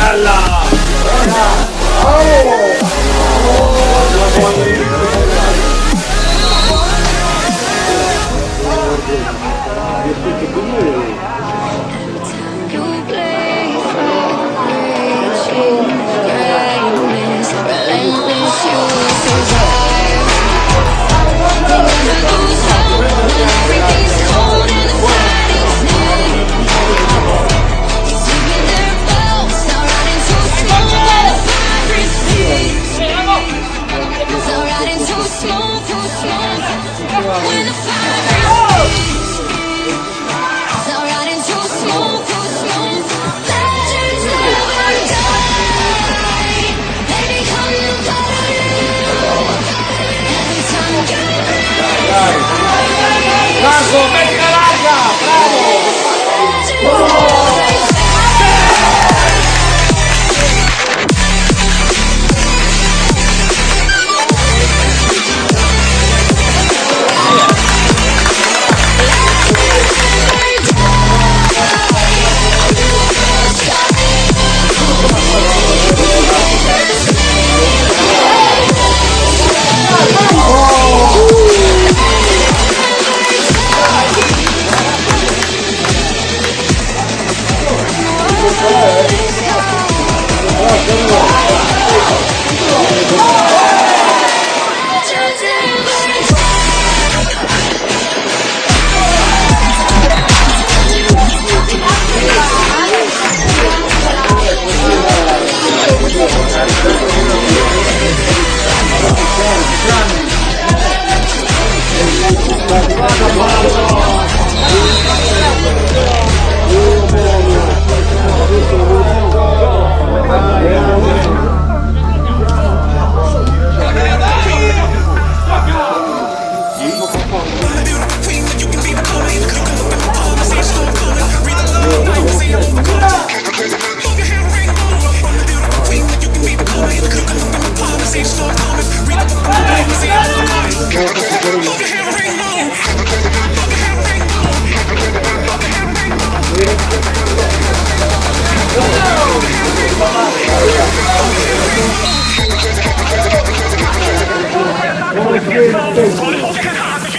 干了。Keep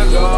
ago